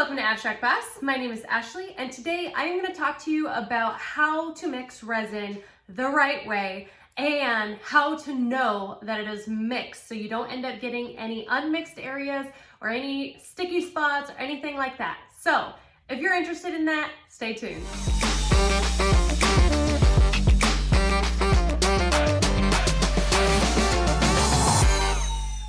welcome to Abstract Boss. My name is Ashley and today I am going to talk to you about how to mix resin the right way and how to know that it is mixed so you don't end up getting any unmixed areas or any sticky spots or anything like that. So if you're interested in that, stay tuned.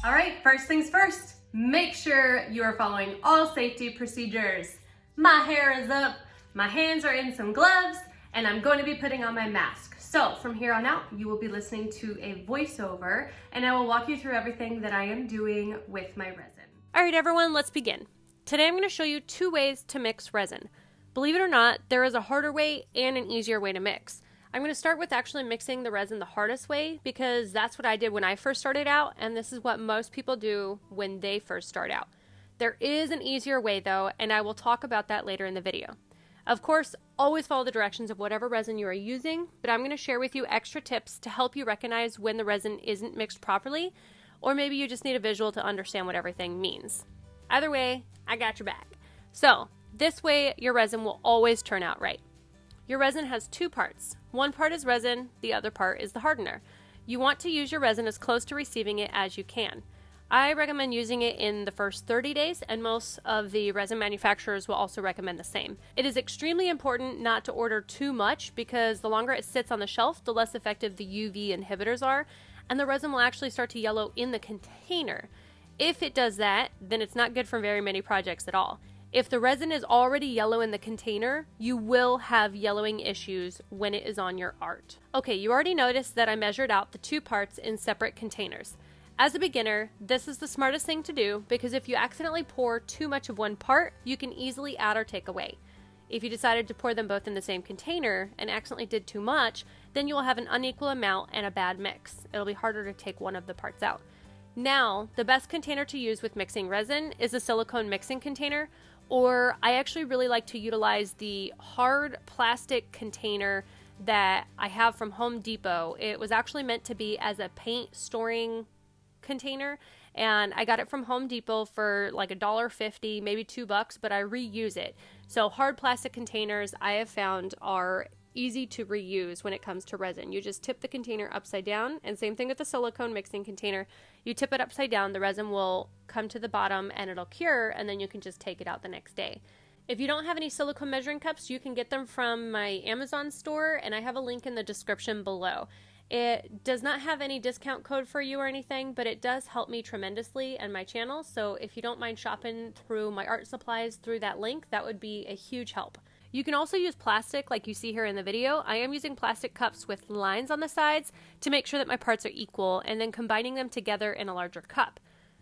All right, first things first, make sure you are following all safety procedures. My hair is up, my hands are in some gloves, and I'm going to be putting on my mask. So from here on out, you will be listening to a voiceover and I will walk you through everything that I am doing with my resin. All right, everyone, let's begin. Today I'm going to show you two ways to mix resin. Believe it or not, there is a harder way and an easier way to mix. I'm going to start with actually mixing the resin the hardest way because that's what I did when I first started out, and this is what most people do when they first start out. There is an easier way though, and I will talk about that later in the video. Of course, always follow the directions of whatever resin you are using, but I'm going to share with you extra tips to help you recognize when the resin isn't mixed properly, or maybe you just need a visual to understand what everything means. Either way, I got your back. So, this way your resin will always turn out right. Your resin has two parts. One part is resin, the other part is the hardener. You want to use your resin as close to receiving it as you can. I recommend using it in the first 30 days, and most of the resin manufacturers will also recommend the same. It is extremely important not to order too much because the longer it sits on the shelf, the less effective the UV inhibitors are, and the resin will actually start to yellow in the container. If it does that, then it's not good for very many projects at all. If the resin is already yellow in the container, you will have yellowing issues when it is on your art. Okay, you already noticed that I measured out the two parts in separate containers. As a beginner, this is the smartest thing to do because if you accidentally pour too much of one part, you can easily add or take away. If you decided to pour them both in the same container and accidentally did too much, then you will have an unequal amount and a bad mix. It'll be harder to take one of the parts out. Now, the best container to use with mixing resin is a silicone mixing container, or I actually really like to utilize the hard plastic container that I have from Home Depot. It was actually meant to be as a paint storing container and I got it from Home Depot for like a dollar fifty, maybe two bucks, but I reuse it. So hard plastic containers I have found are easy to reuse when it comes to resin. You just tip the container upside down, and same thing with the silicone mixing container. You tip it upside down, the resin will come to the bottom and it'll cure, and then you can just take it out the next day. If you don't have any silicone measuring cups, you can get them from my Amazon store, and I have a link in the description below. It does not have any discount code for you or anything, but it does help me tremendously and my channel. So if you don't mind shopping through my art supplies through that link, that would be a huge help. You can also use plastic like you see here in the video. I am using plastic cups with lines on the sides to make sure that my parts are equal and then combining them together in a larger cup.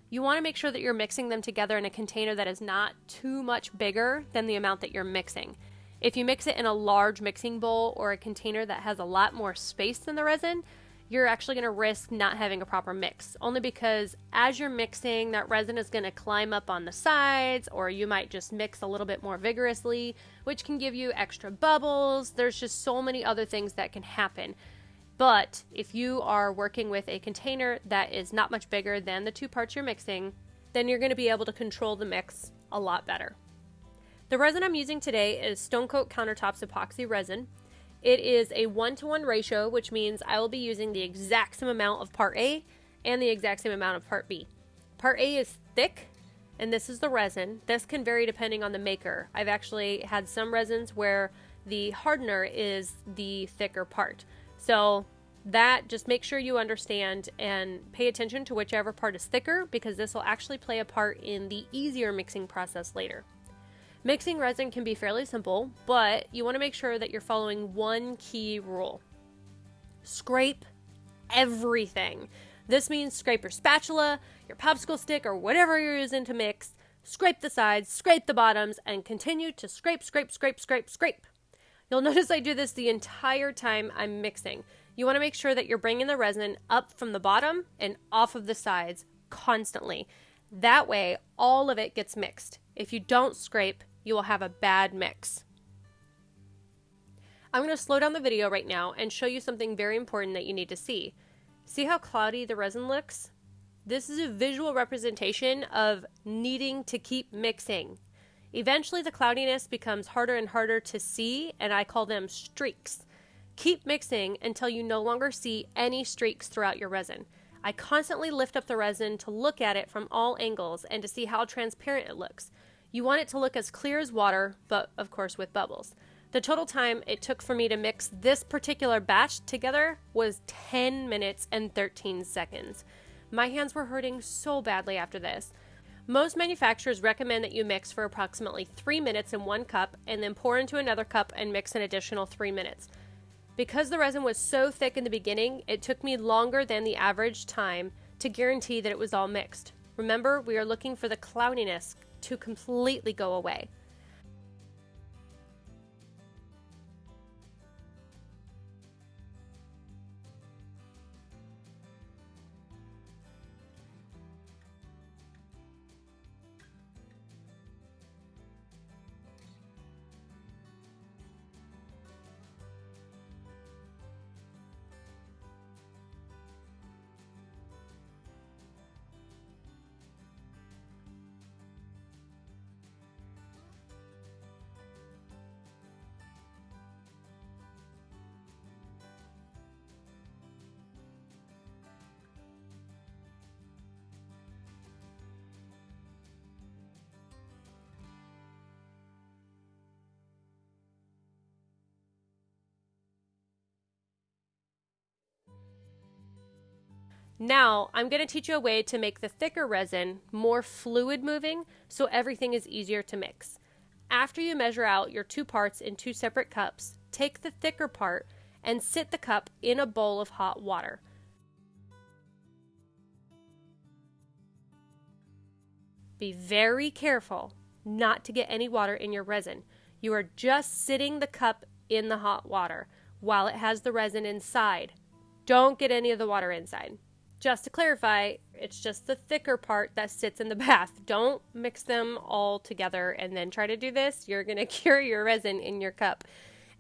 You want to make sure that you're mixing them together in a container that is not too much bigger than the amount that you're mixing. If you mix it in a large mixing bowl or a container that has a lot more space than the resin, you're actually going to risk not having a proper mix. Only because as you're mixing, that resin is going to climb up on the sides, or you might just mix a little bit more vigorously, which can give you extra bubbles. There's just so many other things that can happen. But if you are working with a container that is not much bigger than the two parts you're mixing, then you're going to be able to control the mix a lot better. The resin I'm using today is Stone Coat Countertops Epoxy Resin. It is a one-to-one ratio, which means I will be using the exact same amount of part A and the exact same amount of part B. Part A is thick, and this is the resin. This can vary depending on the maker. I've actually had some resins where the hardener is the thicker part. So that just make sure you understand and pay attention to whichever part is thicker because this will actually play a part in the easier mixing process later. Mixing resin can be fairly simple, but you want to make sure that you're following one key rule. Scrape everything. This means scrape your spatula, your popsicle stick, or whatever you're using to mix, scrape the sides, scrape the bottoms, and continue to scrape, scrape, scrape, scrape, scrape. You'll notice I do this the entire time I'm mixing. You want to make sure that you're bringing the resin up from the bottom and off of the sides constantly. That way, all of it gets mixed. If you don't scrape, you will have a bad mix. I'm going to slow down the video right now and show you something very important that you need to see. See how cloudy the resin looks? This is a visual representation of needing to keep mixing. Eventually, the cloudiness becomes harder and harder to see, and I call them streaks. Keep mixing until you no longer see any streaks throughout your resin. I constantly lift up the resin to look at it from all angles and to see how transparent it looks. You want it to look as clear as water, but of course with bubbles. The total time it took for me to mix this particular batch together was 10 minutes and 13 seconds. My hands were hurting so badly after this. Most manufacturers recommend that you mix for approximately 3 minutes in one cup and then pour into another cup and mix an additional 3 minutes. Because the resin was so thick in the beginning, it took me longer than the average time to guarantee that it was all mixed. Remember, we are looking for the cloudiness to completely go away. Now, I'm going to teach you a way to make the thicker resin more fluid moving so everything is easier to mix. After you measure out your two parts in two separate cups, take the thicker part and sit the cup in a bowl of hot water. Be very careful not to get any water in your resin. You are just sitting the cup in the hot water while it has the resin inside. Don't get any of the water inside. Just to clarify, it's just the thicker part that sits in the bath. Don't mix them all together and then try to do this. You're going to cure your resin in your cup,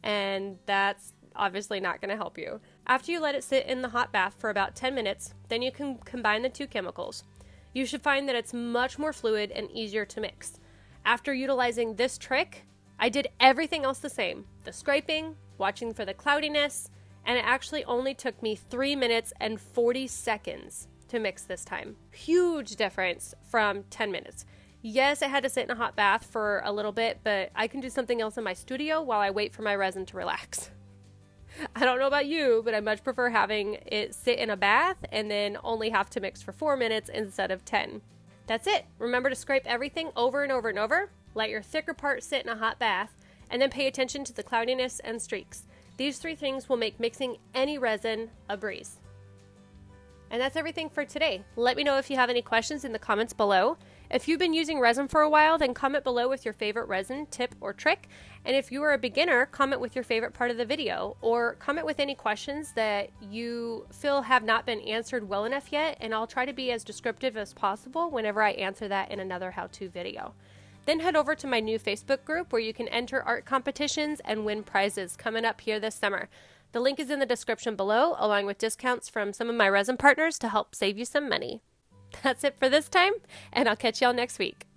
and that's obviously not going to help you. After you let it sit in the hot bath for about 10 minutes, then you can combine the two chemicals. You should find that it's much more fluid and easier to mix. After utilizing this trick, I did everything else the same the scraping, watching for the cloudiness, and it actually only took me 3 minutes and 40 seconds to mix this time. Huge difference from 10 minutes. Yes, I had to sit in a hot bath for a little bit, but I can do something else in my studio while I wait for my resin to relax. I don't know about you, but I much prefer having it sit in a bath and then only have to mix for 4 minutes instead of 10. That's it. Remember to scrape everything over and over and over. Let your thicker part sit in a hot bath, and then pay attention to the cloudiness and streaks. These three things will make mixing any resin a breeze. And that's everything for today. Let me know if you have any questions in the comments below. If you've been using resin for a while, then comment below with your favorite resin tip or trick. And if you are a beginner, comment with your favorite part of the video or comment with any questions that you feel have not been answered well enough yet. And I'll try to be as descriptive as possible whenever I answer that in another how-to video. Then head over to my new Facebook group where you can enter art competitions and win prizes coming up here this summer. The link is in the description below, along with discounts from some of my resin partners to help save you some money. That's it for this time, and I'll catch y'all next week.